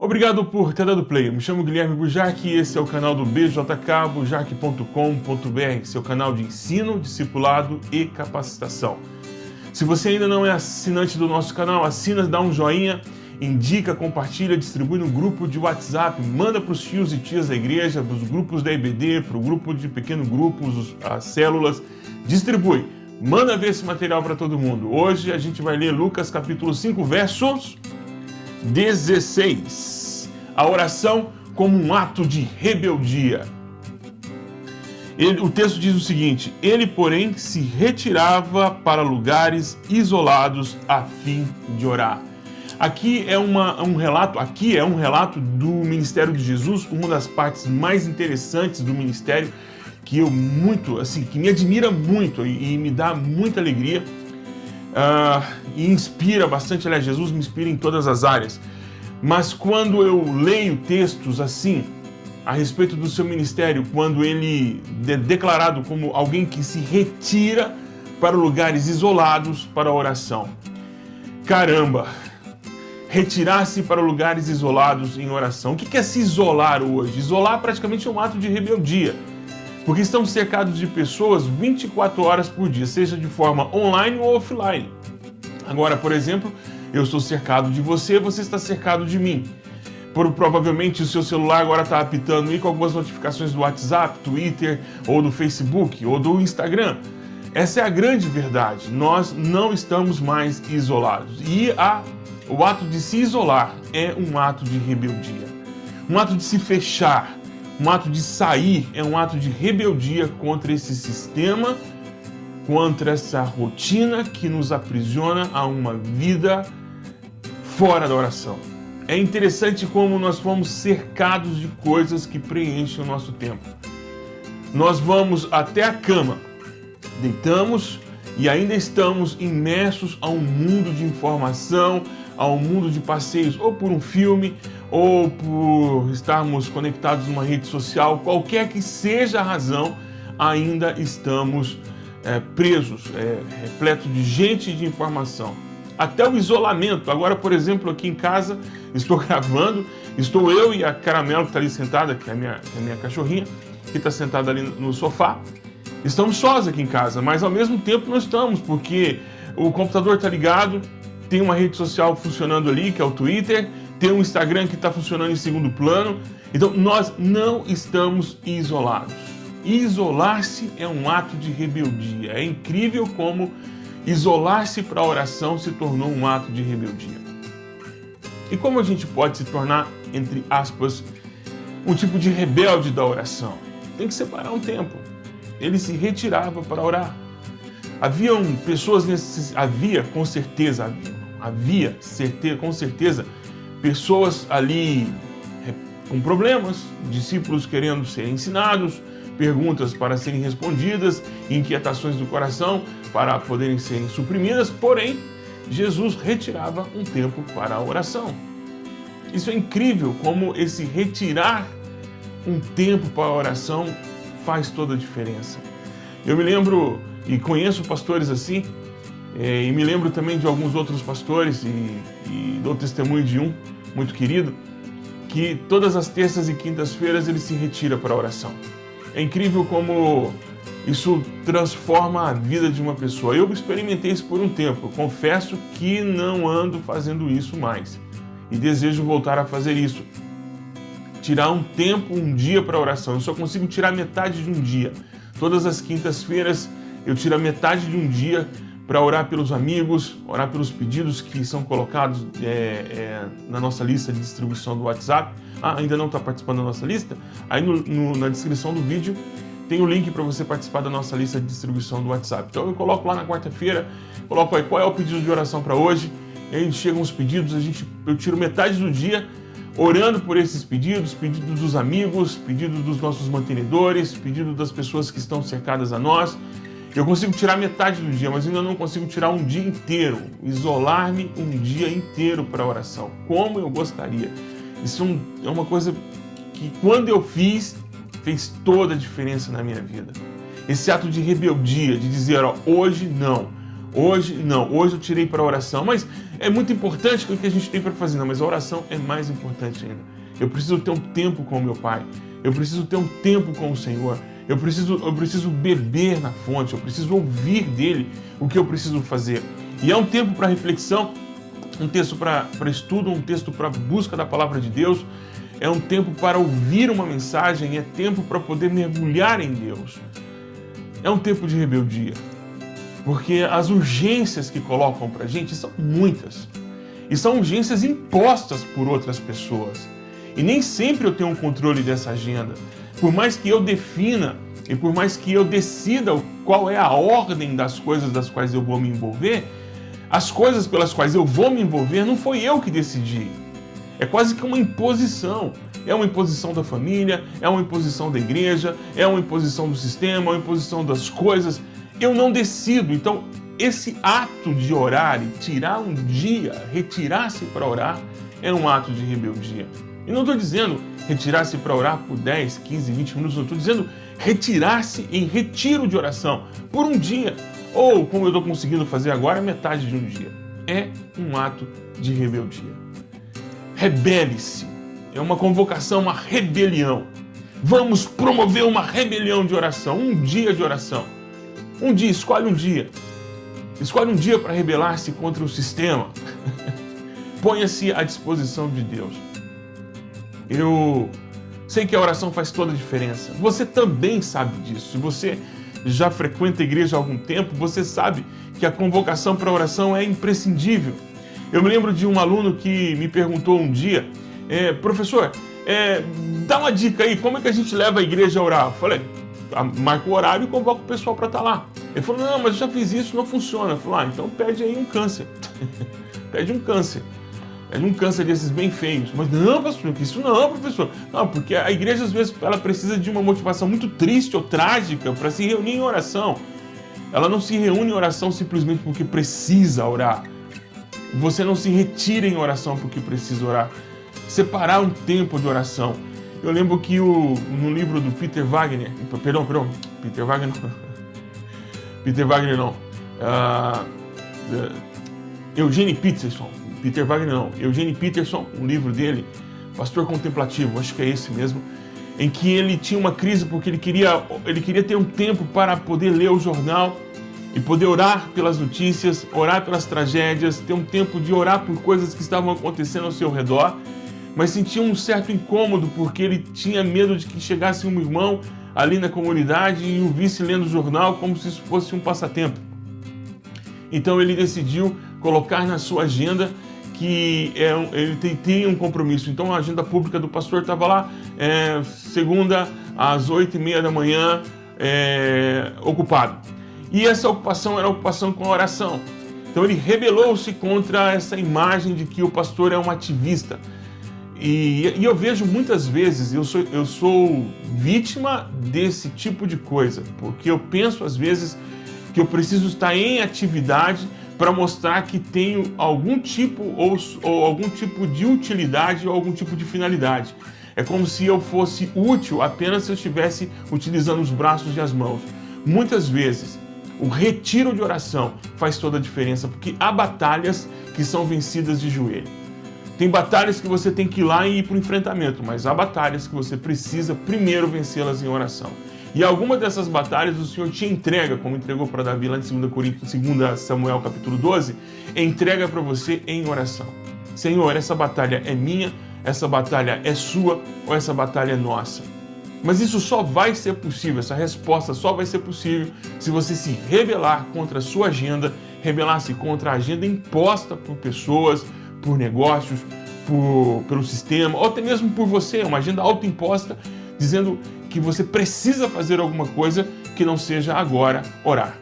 Obrigado por ter dado play. Me chamo Guilherme Bujarque e esse é o canal do BJK, bujarque.com.br, seu canal de ensino, discipulado e capacitação. Se você ainda não é assinante do nosso canal, assina, dá um joinha, indica, compartilha, distribui no grupo de WhatsApp, manda para os tios e tias da igreja, para os grupos da IBD, para o grupo de pequeno grupos, as células, distribui. Manda ver esse material para todo mundo. Hoje a gente vai ler Lucas capítulo 5, versos 16. A oração como um ato de rebeldia. Ele, o texto diz o seguinte: Ele, porém, se retirava para lugares isolados a fim de orar. Aqui é uma, um relato, aqui é um relato do ministério de Jesus, uma das partes mais interessantes do ministério que eu muito, assim, que me admira muito e, e me dá muita alegria uh, e inspira bastante, aliás, Jesus me inspira em todas as áreas. Mas quando eu leio textos assim, a respeito do seu ministério, quando ele é declarado como alguém que se retira para lugares isolados para oração. Caramba! Retirar-se para lugares isolados em oração. O que é se isolar hoje? Isolar praticamente é um ato de rebeldia porque estamos cercados de pessoas 24 horas por dia, seja de forma online ou offline. Agora, por exemplo, eu estou cercado de você, você está cercado de mim. Por, provavelmente o seu celular agora está apitando aí com algumas notificações do WhatsApp, Twitter, ou do Facebook, ou do Instagram. Essa é a grande verdade. Nós não estamos mais isolados. E a, o ato de se isolar é um ato de rebeldia. Um ato de se fechar, um ato de sair é um ato de rebeldia contra esse sistema, contra essa rotina que nos aprisiona a uma vida fora da oração. É interessante como nós fomos cercados de coisas que preenchem o nosso tempo. Nós vamos até a cama, deitamos e ainda estamos imersos a um mundo de informação, a um mundo de passeios, ou por um filme, ou por estarmos conectados numa rede social, qualquer que seja a razão, ainda estamos é, presos, é, repleto de gente e de informação. Até o isolamento. Agora, por exemplo, aqui em casa, estou gravando, estou eu e a Caramelo que está ali sentada, que é a minha, é a minha cachorrinha, que está sentada ali no sofá. Estamos sós aqui em casa, mas ao mesmo tempo não estamos, porque o computador está ligado, tem uma rede social funcionando ali, que é o Twitter, tem um Instagram que está funcionando em segundo plano. Então, nós não estamos isolados. Isolar-se é um ato de rebeldia. É incrível como isolar-se para a oração se tornou um ato de rebeldia. E como a gente pode se tornar, entre aspas, um tipo de rebelde da oração? Tem que separar um tempo. Ele se retirava para orar. Haviam pessoas nesse, havia com certeza, havia, havia certeza, com certeza pessoas ali é, com problemas, discípulos querendo ser ensinados, perguntas para serem respondidas, inquietações do coração para poderem serem suprimidas, porém, Jesus retirava um tempo para a oração. Isso é incrível como esse retirar um tempo para a oração faz toda a diferença. Eu me lembro e conheço pastores assim, e me lembro também de alguns outros pastores e, e dou testemunho de um muito querido, que todas as terças e quintas-feiras ele se retira para a oração. É incrível como isso transforma a vida de uma pessoa. Eu experimentei isso por um tempo, confesso que não ando fazendo isso mais e desejo voltar a fazer isso. Tirar um tempo, um dia para oração. Eu só consigo tirar metade de um dia. Todas as quintas-feiras eu tiro a metade de um dia para orar pelos amigos, orar pelos pedidos que são colocados é, é, na nossa lista de distribuição do WhatsApp. Ah, ainda não está participando da nossa lista? Aí no, no, na descrição do vídeo tem o link para você participar da nossa lista de distribuição do WhatsApp. Então eu coloco lá na quarta-feira, coloco aí qual é o pedido de oração para hoje, e aí chegam os pedidos, a gente, eu tiro metade do dia orando por esses pedidos, pedidos dos amigos, pedidos dos nossos mantenedores, pedidos das pessoas que estão cercadas a nós, eu consigo tirar metade do dia, mas ainda não consigo tirar um dia inteiro, isolar-me um dia inteiro para oração, como eu gostaria. Isso é uma coisa que quando eu fiz, fez toda a diferença na minha vida. Esse ato de rebeldia, de dizer, ó, hoje não, Hoje, não, hoje eu tirei para oração, mas é muito importante o que a gente tem para fazer, não, mas a oração é mais importante ainda. Eu preciso ter um tempo com o meu Pai, eu preciso ter um tempo com o Senhor, eu preciso, eu preciso beber na fonte, eu preciso ouvir dele o que eu preciso fazer. E é um tempo para reflexão, um texto para estudo, um texto para busca da palavra de Deus, é um tempo para ouvir uma mensagem, é tempo para poder mergulhar em Deus. É um tempo de rebeldia, porque as urgências que colocam para a gente são muitas, e são urgências impostas por outras pessoas. E nem sempre eu tenho um controle dessa agenda. Por mais que eu defina e por mais que eu decida qual é a ordem das coisas das quais eu vou me envolver, as coisas pelas quais eu vou me envolver não foi eu que decidi. É quase que uma imposição. É uma imposição da família, é uma imposição da igreja, é uma imposição do sistema, é uma imposição das coisas. Eu não decido. Então, esse ato de orar e tirar um dia, retirar-se para orar, é um ato de rebeldia. E não estou dizendo retirar-se para orar por 10, 15, 20 minutos, não estou dizendo retirar-se em retiro de oração por um dia. Ou, como eu estou conseguindo fazer agora, metade de um dia. É um ato de rebeldia rebele-se. É uma convocação, uma rebelião. Vamos promover uma rebelião de oração, um dia de oração. Um dia, escolhe um dia. Escolhe um dia para rebelar-se contra o sistema. Ponha-se à disposição de Deus. Eu sei que a oração faz toda a diferença. Você também sabe disso. Se você já frequenta a igreja há algum tempo, você sabe que a convocação para a oração é imprescindível. Eu me lembro de um aluno que me perguntou um dia, é, professor, é, dá uma dica aí, como é que a gente leva a igreja a orar? Eu falei, ah, marca o horário e convoca o pessoal para estar lá. Ele falou, não, mas eu já fiz isso, não funciona. Eu falei, ah, então pede aí um câncer. pede um câncer. Pede um câncer desses bem feios. Mas não, pastor, isso não, professor. Não, porque a igreja às vezes ela precisa de uma motivação muito triste ou trágica para se reunir em oração. Ela não se reúne em oração simplesmente porque precisa orar. Você não se retira em oração porque precisa orar. Separar um tempo de oração. Eu lembro que o, no livro do Peter Wagner, perdão, perdão, Peter Wagner. Peter Wagner não. Uh, uh, Eugene Peterson. Peter Wagner não. Eugene Peterson, um livro dele, Pastor Contemplativo, acho que é esse mesmo, em que ele tinha uma crise porque ele queria, ele queria ter um tempo para poder ler o jornal e poder orar pelas notícias, orar pelas tragédias, ter um tempo de orar por coisas que estavam acontecendo ao seu redor, mas sentia um certo incômodo porque ele tinha medo de que chegasse um irmão ali na comunidade e o visse lendo o jornal como se isso fosse um passatempo. Então ele decidiu colocar na sua agenda que é, ele tem, tem, um compromisso. Então a agenda pública do pastor estava lá, é, segunda às oito e meia da manhã, é, ocupado. E essa ocupação era ocupação com a oração. Então ele rebelou-se contra essa imagem de que o pastor é um ativista. E, e, eu vejo muitas vezes, eu sou, eu sou vítima desse tipo de coisa, porque eu penso às vezes que eu preciso estar em atividade para mostrar que tenho algum tipo ou, ou algum tipo de utilidade ou algum tipo de finalidade. É como se eu fosse útil apenas se eu estivesse utilizando os braços e as mãos. Muitas vezes o retiro de oração faz toda a diferença, porque há batalhas que são vencidas de joelho. Tem batalhas que você tem que ir lá e ir para o enfrentamento, mas há batalhas que você precisa primeiro vencê-las em oração. E alguma dessas batalhas o Senhor te entrega, como entregou para Davi lá em 2, Coríntios, 2 Samuel capítulo 12, entrega para você em oração. Senhor, essa batalha é minha, essa batalha é sua ou essa batalha é nossa? Mas isso só vai ser possível, essa resposta só vai ser possível se você se rebelar contra a sua agenda, rebelar-se contra a agenda imposta por pessoas, por negócios, por, pelo sistema, ou até mesmo por você, uma agenda autoimposta, dizendo que você precisa fazer alguma coisa que não seja agora orar.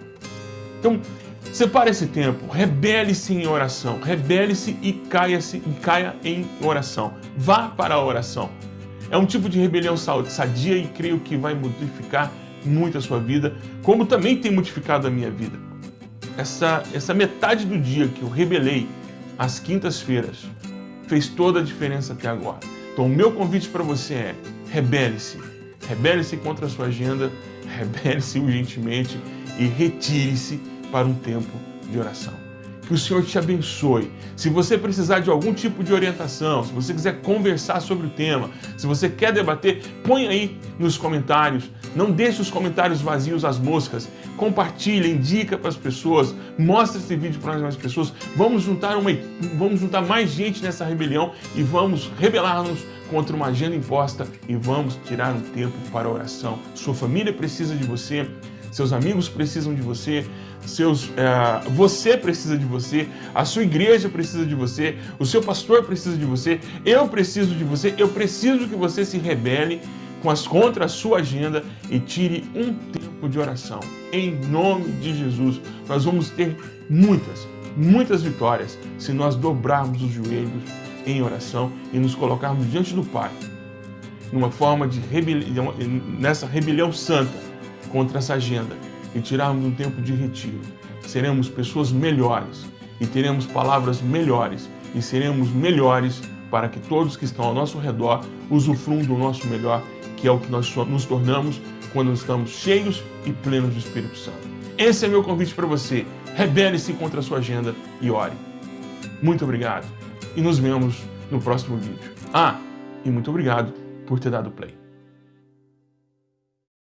Então, separe esse tempo, rebele-se em oração, rebele-se e caia-se e caia em oração. Vá para a oração. É um tipo de rebelião sadia e creio que vai modificar muito a sua vida, como também tem modificado a minha vida. Essa, essa metade do dia que eu rebelei, às quintas-feiras, fez toda a diferença até agora. Então o meu convite para você é, rebele-se. Rebele-se contra a sua agenda, rebele-se urgentemente e retire-se para um tempo de oração. Que o Senhor te abençoe. Se você precisar de algum tipo de orientação, se você quiser conversar sobre o tema, se você quer debater, põe aí nos comentários. Não deixe os comentários vazios às moscas. Compartilhe, indica para as pessoas, mostra esse vídeo para mais pessoas. Vamos juntar, uma, vamos juntar mais gente nessa rebelião e vamos rebelar-nos contra uma agenda imposta e vamos tirar um tempo para oração. Sua família precisa de você, seus amigos precisam de você, seus, é, você precisa de você, a sua igreja precisa de você, o seu pastor precisa de você, eu preciso de você, eu preciso que você se rebele com as, contra a sua agenda e tire um tempo de oração. Em nome de Jesus, nós vamos ter muitas, muitas vitórias se nós dobrarmos os joelhos em oração e nos colocarmos diante do Pai, numa forma de rebelião, nessa rebelião santa contra essa agenda e tirarmos um tempo de retiro. Seremos pessoas melhores e teremos palavras melhores e seremos melhores para que todos que estão ao nosso redor usufruam do nosso melhor, que é o que nós nos tornamos quando estamos cheios e plenos do Espírito Santo. Esse é meu convite para você. Rebele-se contra a sua agenda e ore. Muito obrigado e nos vemos no próximo vídeo. Ah, e muito obrigado por ter dado play.